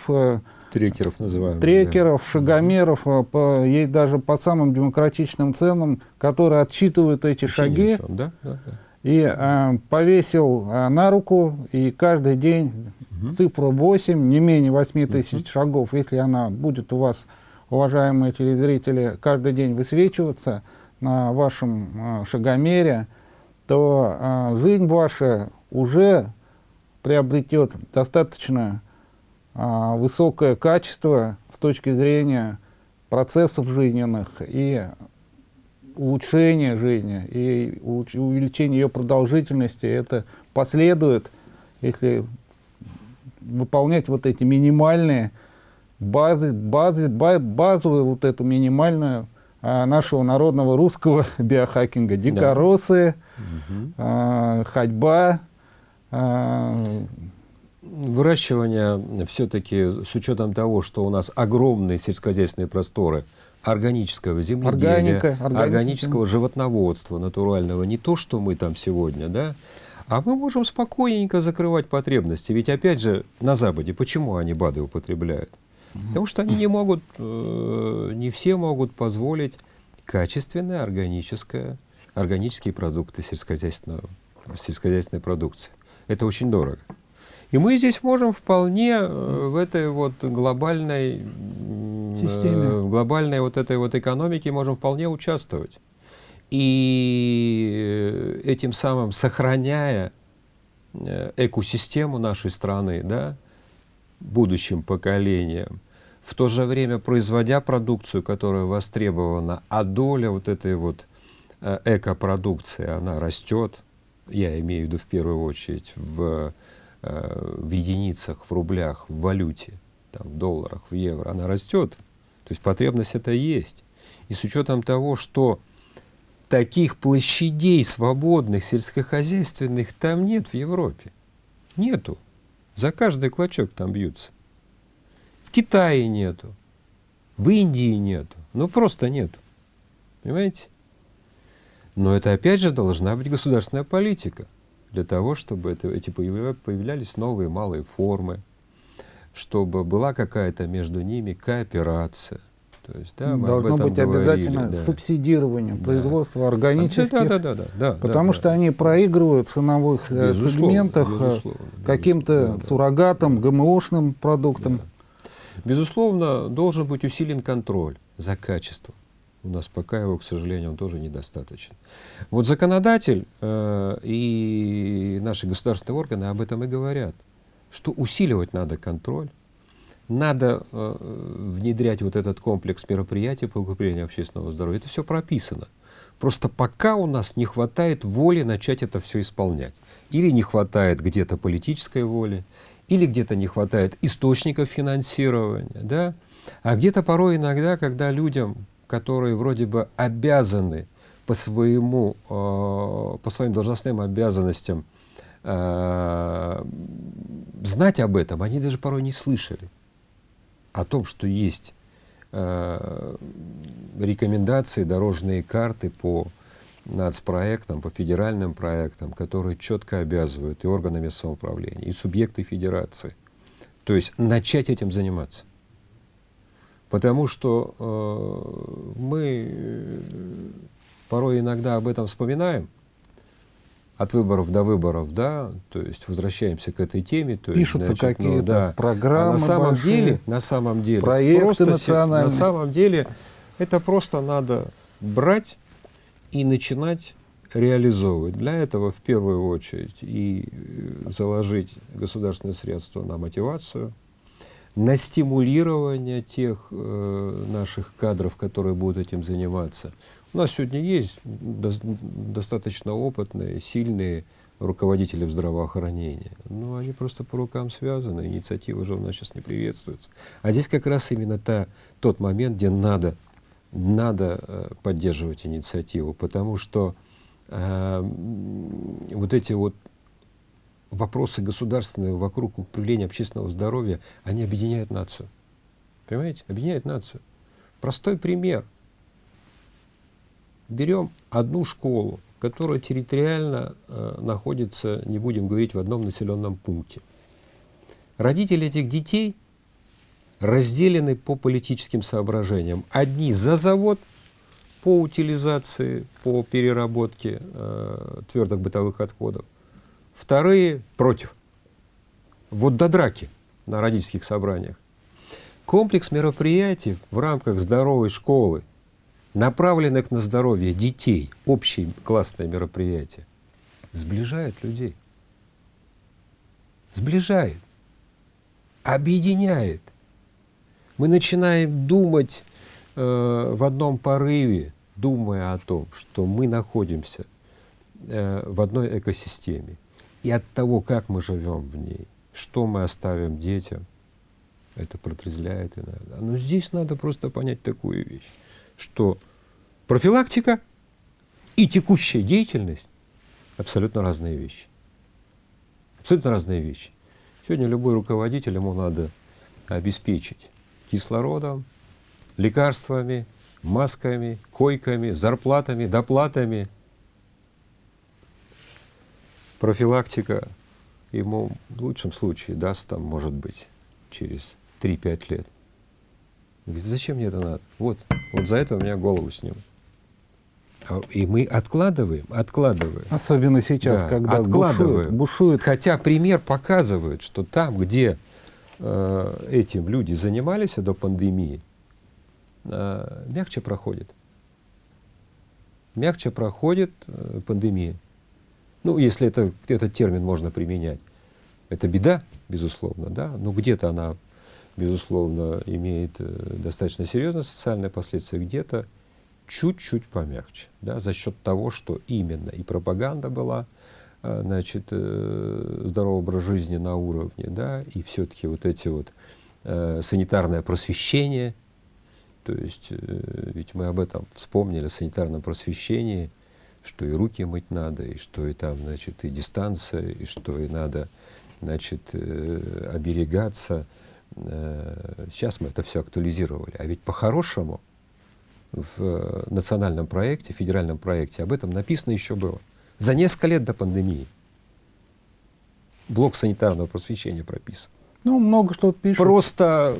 Трекеров называем. Трекеров, да. шагомеров, по, есть даже по самым демократичным ценам, которые отчитывают эти Вообще шаги. Да? Да, да. И э, повесил э, на руку, и каждый день угу. цифру 8, не менее 8 тысяч угу. шагов, если она будет у вас уважаемые телезрители, каждый день высвечиваться на вашем э, шагомере, то э, жизнь ваша уже приобретет достаточно э, высокое качество с точки зрения процессов жизненных и улучшения жизни, и увеличения ее продолжительности. Это последует, если выполнять вот эти минимальные базы, базы, базовую вот эту минимальную а, нашего народного русского биохакинга. Дикоросы, да. а, ходьба. А... Выращивание все-таки с учетом того, что у нас огромные сельскохозяйственные просторы органического земледелия, Органика, органического животноводства натурального, не то, что мы там сегодня, да, а мы можем спокойненько закрывать потребности. Ведь опять же на Западе почему они БАДы употребляют? Потому что они не могут, э, не все могут позволить качественное органическое, органические продукты сельскохозяйственной, сельскохозяйственной продукции. Это очень дорого. И мы здесь можем вполне э, в этой вот глобальной, Системе. Э, глобальной вот этой вот экономике можем вполне участвовать. И этим самым сохраняя экосистему нашей страны, да, будущим поколениям, в то же время производя продукцию, которая востребована, а доля вот этой вот э, экопродукции, она растет, я имею в виду в первую очередь в, э, в единицах, в рублях, в валюте, там, в долларах, в евро, она растет. То есть потребность это есть. И с учетом того, что таких площадей свободных сельскохозяйственных там нет в Европе. Нету. За каждый клочок там бьются. В Китае нету, в Индии нету, ну просто нету. Понимаете? Но это опять же должна быть государственная политика для того, чтобы это, эти появлялись новые малые формы, чтобы была какая-то между ними кооперация. То есть, да, Должно быть говорили, обязательно да. субсидирование да. производства органических, да, да, да, да, да, потому да, что да. они проигрывают в ценовых э, безусловно, сегментах э, каким-то да, суррогатом, да. ГМОшным продуктам. Да. Безусловно, должен быть усилен контроль за качеством. У нас пока его, к сожалению, он тоже недостаточен. Вот законодатель э, и наши государственные органы об этом и говорят, что усиливать надо контроль, надо э, внедрять вот этот комплекс мероприятий по укреплению общественного здоровья. Это все прописано. Просто пока у нас не хватает воли начать это все исполнять. Или не хватает где-то политической воли, или где-то не хватает источников финансирования, да? а где-то порой иногда, когда людям, которые вроде бы обязаны по, своему, э, по своим должностным обязанностям э, знать об этом, они даже порой не слышали о том, что есть э, рекомендации, дорожные карты по нацпроектам, по федеральным проектам, которые четко обязывают и органами самоуправления, и субъекты федерации. То есть начать этим заниматься. Потому что э, мы э, порой иногда об этом вспоминаем, от выборов до выборов, да, то есть возвращаемся к этой теме. То Пишутся значит, какие-то ну, да. программы а на самом большие, деле, на самом деле, проекты просто национальные. на самом деле это просто надо брать и начинать реализовывать. Для этого в первую очередь и э, заложить государственные средства на мотивацию, на стимулирование тех э, наших кадров, которые будут этим заниматься. У нас сегодня есть до, достаточно опытные, сильные руководители в здравоохранении. Но они просто по рукам связаны, инициатива же у нас сейчас не приветствуется. А здесь как раз именно та, тот момент, где надо, надо э, поддерживать инициативу, потому что э, вот эти вот вопросы государственные вокруг управления общественного здоровья, они объединяют нацию. Понимаете? Объединяют нацию. Простой пример. Берем одну школу, которая территориально э, находится, не будем говорить, в одном населенном пункте. Родители этих детей разделены по политическим соображениям. Одни за завод по утилизации, по переработке э, твердых бытовых отходов, вторые против. Вот до драки на родительских собраниях. Комплекс мероприятий в рамках здоровой школы, направленных на здоровье детей, общее классное мероприятие, сближает людей. Сближает, объединяет. Мы начинаем думать э, в одном порыве, думая о том, что мы находимся э, в одной экосистеме. И от того, как мы живем в ней, что мы оставим детям, это протрезвляет иногда. Но здесь надо просто понять такую вещь, что профилактика и текущая деятельность абсолютно разные вещи. Абсолютно разные вещи. Сегодня любой руководитель, ему надо обеспечить кислородом, лекарствами, масками, койками, зарплатами, доплатами – профилактика ему в лучшем случае даст там, может быть, через 3-5 лет. Говорит, зачем мне это надо? Вот, вот за это у меня голову снимут. И мы откладываем, откладываем. Особенно сейчас, да, когда откладываем. Бушует, бушует. Хотя пример показывает, что там, где э, этим люди занимались до пандемии, э, мягче проходит. Мягче проходит э, пандемия ну, если это, этот термин можно применять. Это беда, безусловно, да, но где-то она, безусловно, имеет э, достаточно серьезные социальные последствия, где-то чуть-чуть помягче, да, за счет того, что именно и пропаганда была, э, значит, э, здоровый образ жизни на уровне, да, и все-таки вот эти вот э, санитарное просвещение, то есть, ведь мы об этом вспомнили, санитарном просвещении, что и руки мыть надо, и что и там, значит, и дистанция, и что и надо, значит, оберегаться. Сейчас мы это все актуализировали. А ведь по-хорошему в э, национальном проекте, федеральном проекте об этом написано еще было. За несколько лет до пандемии. Блок санитарного просвещения прописан. Ну, много что пишут. Просто...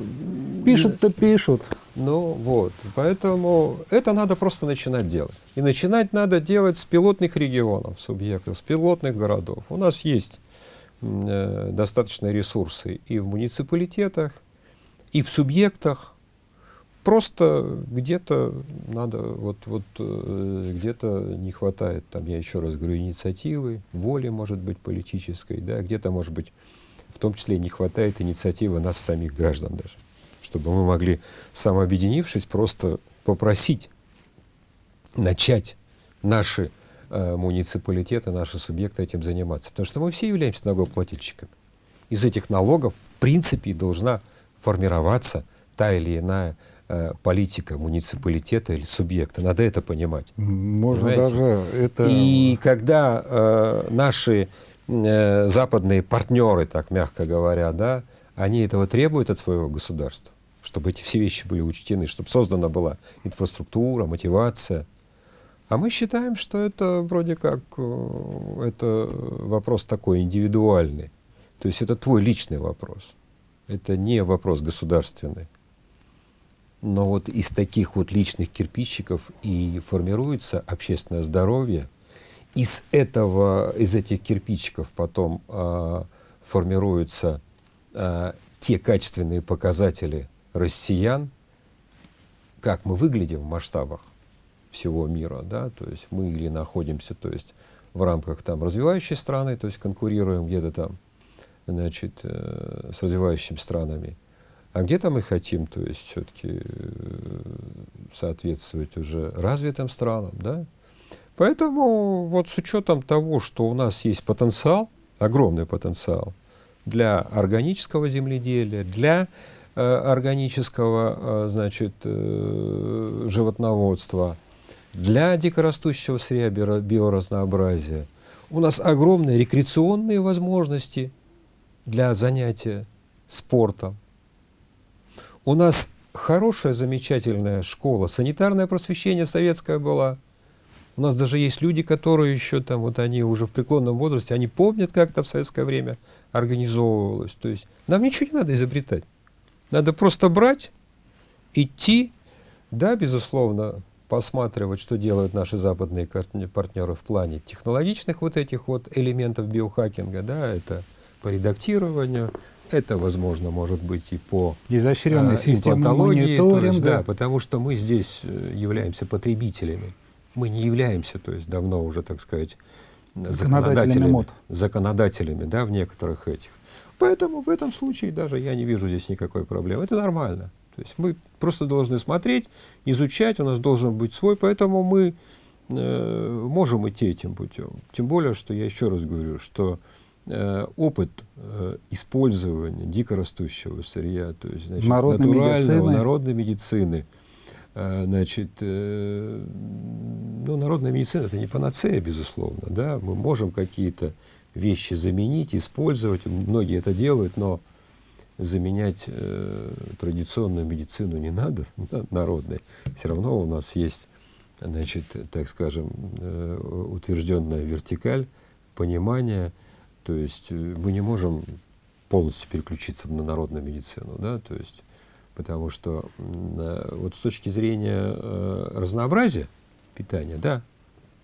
Пишут-то пишут. Ну, вот. Поэтому это надо просто начинать делать. И начинать надо делать с пилотных регионов, субъектов, с пилотных городов. У нас есть э, достаточные ресурсы и в муниципалитетах, и в субъектах. Просто где-то надо, вот, вот э, где-то не хватает, там, я еще раз говорю, инициативы, воли, может быть, политической, да, где-то, может быть, в том числе не хватает инициативы нас самих граждан даже, чтобы мы могли, самообъединившись, просто попросить начать наши э, муниципалитеты, наши субъекты этим заниматься. Потому что мы все являемся налогоплательщиками. Из этих налогов, в принципе, должна формироваться та или иная политика муниципалитета или субъекта. Надо это понимать. Можно понимаете? даже это... И когда э, наши э, западные партнеры, так мягко говоря, да, они этого требуют от своего государства, чтобы эти все вещи были учтены, чтобы создана была инфраструктура, мотивация. А мы считаем, что это вроде как э, это вопрос такой индивидуальный. То есть это твой личный вопрос. Это не вопрос государственный. Но вот из таких вот личных кирпичиков и формируется общественное здоровье. Из этого, из этих кирпичиков потом э, формируются э, те качественные показатели россиян, как мы выглядим в масштабах всего мира, да, то есть мы или находимся, то есть в рамках там развивающей страны, то есть конкурируем где-то там, значит, э, с развивающими странами, а где-то мы хотим, то есть все-таки э, соответствовать уже развитым странам, да. Поэтому вот с учетом того, что у нас есть потенциал, огромный потенциал для органического земледелия, для э, органического, э, значит, э, животноводства, для дикорастущего сырья биоразнообразия. У нас огромные рекреационные возможности для занятия спортом. У нас хорошая, замечательная школа, санитарное просвещение советское было. У нас даже есть люди, которые еще там, вот они уже в преклонном возрасте, они помнят, как это в советское время организовывалось. То есть нам ничего не надо изобретать. Надо просто брать, идти, да, безусловно, посматривать, что делают наши западные партнеры в плане технологичных вот этих вот элементов биохакинга, да, это по редактированию, это, возможно, может быть и по изощренной а, системе мониторинга. да, потому что мы здесь э, являемся потребителями. Мы не являемся, то есть давно уже, так сказать, законодателями, мод. законодателями, да, в некоторых этих. Поэтому в этом случае даже я не вижу здесь никакой проблемы. Это нормально. То есть мы просто должны смотреть, изучать, у нас должен быть свой, поэтому мы э, можем идти этим путем. Тем более, что я еще раз говорю, что опыт э, использования дикорастущего сырья, то есть значит, народной натурального, медицины. народной медицины, э, значит, э, ну, народная медицина это не панацея, безусловно, да, мы можем какие-то вещи заменить, использовать, многие это делают, но заменять э, традиционную медицину не надо, народной. Все равно у нас есть, значит, так скажем, э, утвержденная вертикаль, понимание, то есть э, мы не можем полностью переключиться на народную медицину, да, то есть, потому что э, вот с точки зрения э, разнообразия питания, да,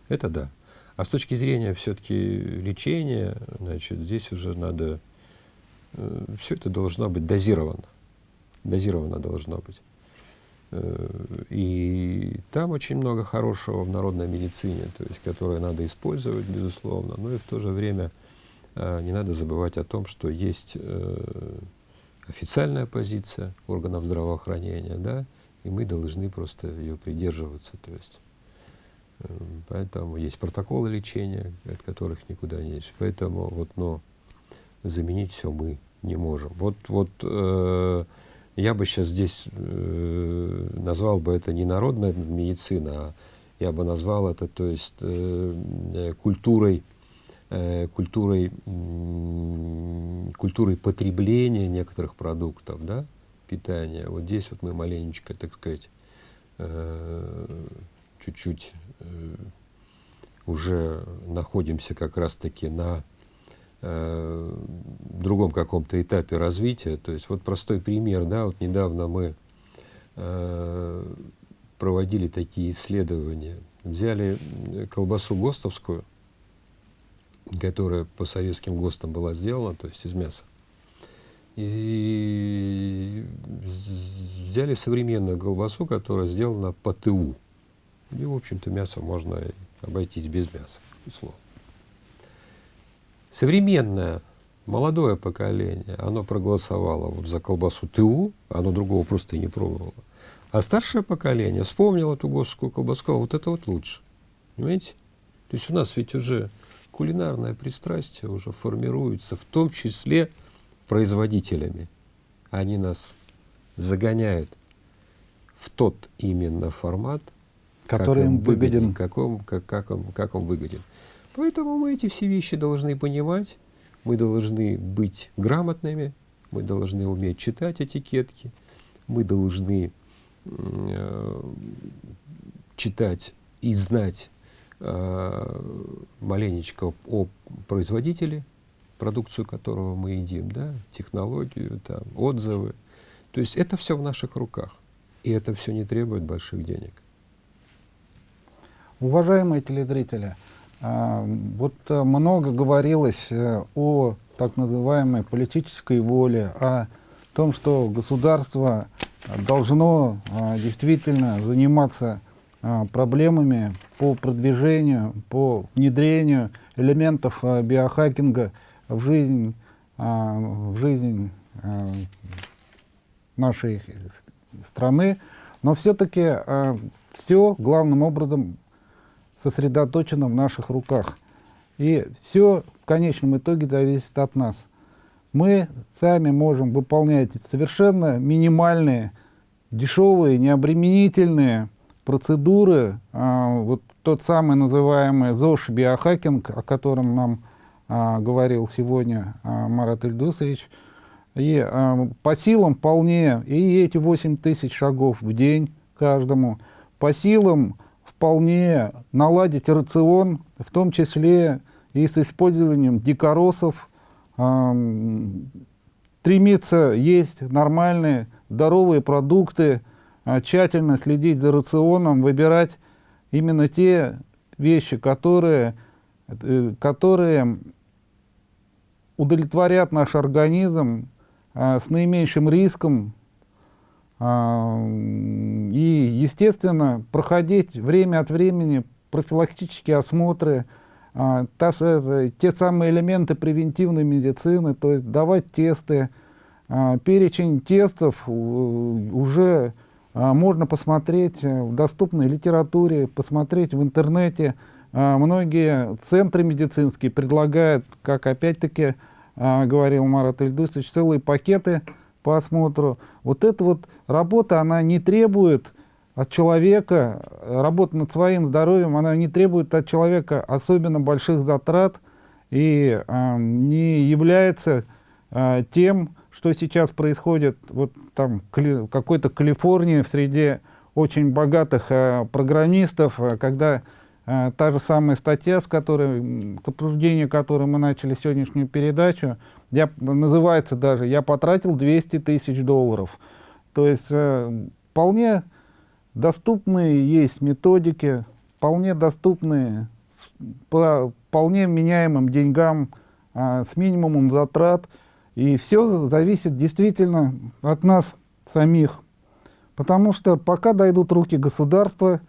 это да. А с точки зрения все-таки лечения, значит, здесь уже надо Э, все это должно быть дозировано. Дозировано должно быть. Э, и там очень много хорошего в народной медицине, то есть, которое надо использовать, безусловно, но и в то же время не надо забывать о том, что есть официальная позиция органов здравоохранения, да, и мы должны просто ее придерживаться. То есть, поэтому есть протоколы лечения, от которых никуда не идешь. Поэтому вот, но заменить все мы не можем. Вот, вот э, я бы сейчас здесь э, назвал бы это не народная медицина, а я бы назвал это, то есть, э, э культурой, э, культурой, э, культурой потребления некоторых продуктов, да, питания. Вот здесь вот мы маленечко, так сказать, э, чуть-чуть э, уже находимся как раз-таки на другом каком-то этапе развития. То есть вот простой пример, да, вот недавно мы проводили такие исследования. Взяли колбасу ГОСТовскую, которая по советским ГОСТам была сделана, то есть из мяса, и взяли современную колбасу, которая сделана по ТУ. И, в общем-то, мясо можно обойтись без мяса, условно. Современное, молодое поколение, оно проголосовало вот за колбасу ТУ, оно другого просто и не пробовало. А старшее поколение вспомнило эту госскую колбасу, сказало, вот это вот лучше. Понимаете? То есть у нас ведь уже кулинарное пристрастие уже формируется, в том числе производителями. Они нас загоняют в тот именно формат, который им выгоден. Как он, как, как, он, как он выгоден. Поэтому мы эти все вещи должны понимать, мы должны быть грамотными, мы должны уметь читать этикетки, мы должны э, читать и знать маленечко о производителе, продукцию которого мы едим, да, технологию, там, отзывы. То есть это все в наших руках. И это все не требует больших денег. Уважаемые телезрители, а, вот э, много говорилось э, о так называемой политической воле, о том, что государство должно действительно заниматься проблемами по продвижению, по внедрению элементов биохакинга в жизнь, в жизнь нашей страны, но все-таки все главным образом сосредоточено в наших руках. И все в конечном итоге зависит от нас. Мы сами можем выполнять совершенно минимальные, дешевые, необременительные процедуры. А, вот тот самый называемый ЗОЖ биохакинг, о котором нам а, говорил сегодня а, Марат Ильдусович. И по силам вполне и эти 8 тысяч шагов в день каждому, по силам вполне наладить рацион, в том числе и с использованием дикоросов, стремиться есть нормальные, здоровые продукты, тщательно следить за рационом, выбирать именно те вещи, которые, э, которые удовлетворят наш организм э, с наименьшим риском и, естественно, проходить время от времени профилактические осмотры, а, та, те самые элементы превентивной медицины, то есть давать тесты. А, перечень тестов уже а, можно посмотреть в доступной литературе, посмотреть в интернете. Многие центры медицинские предлагают, как опять-таки говорил Марат Ильдусович, целые пакеты по осмотру. Вот эта вот работа, она не требует от человека, работа над своим здоровьем, она не требует от человека особенно больших затрат и э, не является э, тем, что сейчас происходит вот там в какой-то Калифорнии в среде очень богатых э, программистов, э, когда э, та же самая статья, с которой, к обсуждению которой мы начали сегодняшнюю передачу, я, называется даже «Я потратил 200 тысяч долларов». То есть э, вполне доступные есть методики, вполне доступные по вполне меняемым деньгам, э, с минимумом затрат. И все зависит действительно от нас самих. Потому что пока дойдут руки государства,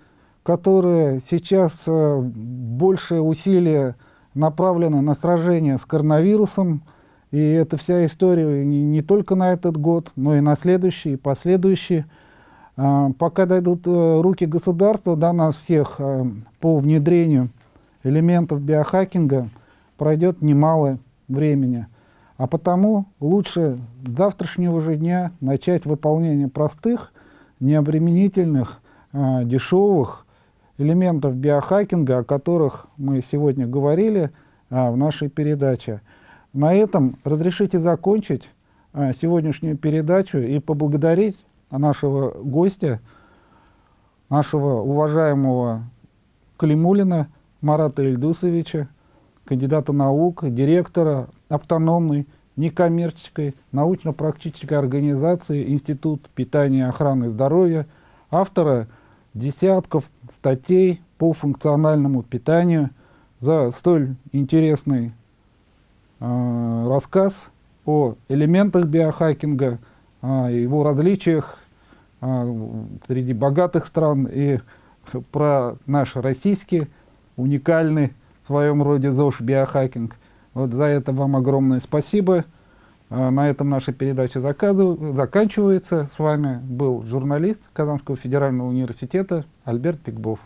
которые сейчас э, больше усилия направлены на сражение с коронавирусом, и эта вся история не, не только на этот год, но и на следующий, и последующие. А, пока дойдут а, руки государства до нас всех а, по внедрению элементов биохакинга, пройдет немало времени. А потому лучше завтрашнего же дня начать выполнение простых, необременительных, а, дешевых элементов биохакинга, о которых мы сегодня говорили а, в нашей передаче. На этом разрешите закончить а, сегодняшнюю передачу и поблагодарить нашего гостя, нашего уважаемого Климулина Марата Ильдусовича, кандидата наук, директора автономной некоммерческой научно-практической организации Институт питания и охраны здоровья, автора десятков статей по функциональному питанию за столь интересный Э, рассказ о элементах биохакинга, о его различиях э, среди богатых стран и про наш российский уникальный в своем роде ЗОЖ биохакинг. Вот за это вам огромное спасибо. Э, на этом наша передача заканчивается. С вами был журналист Казанского федерального университета Альберт Пикбов.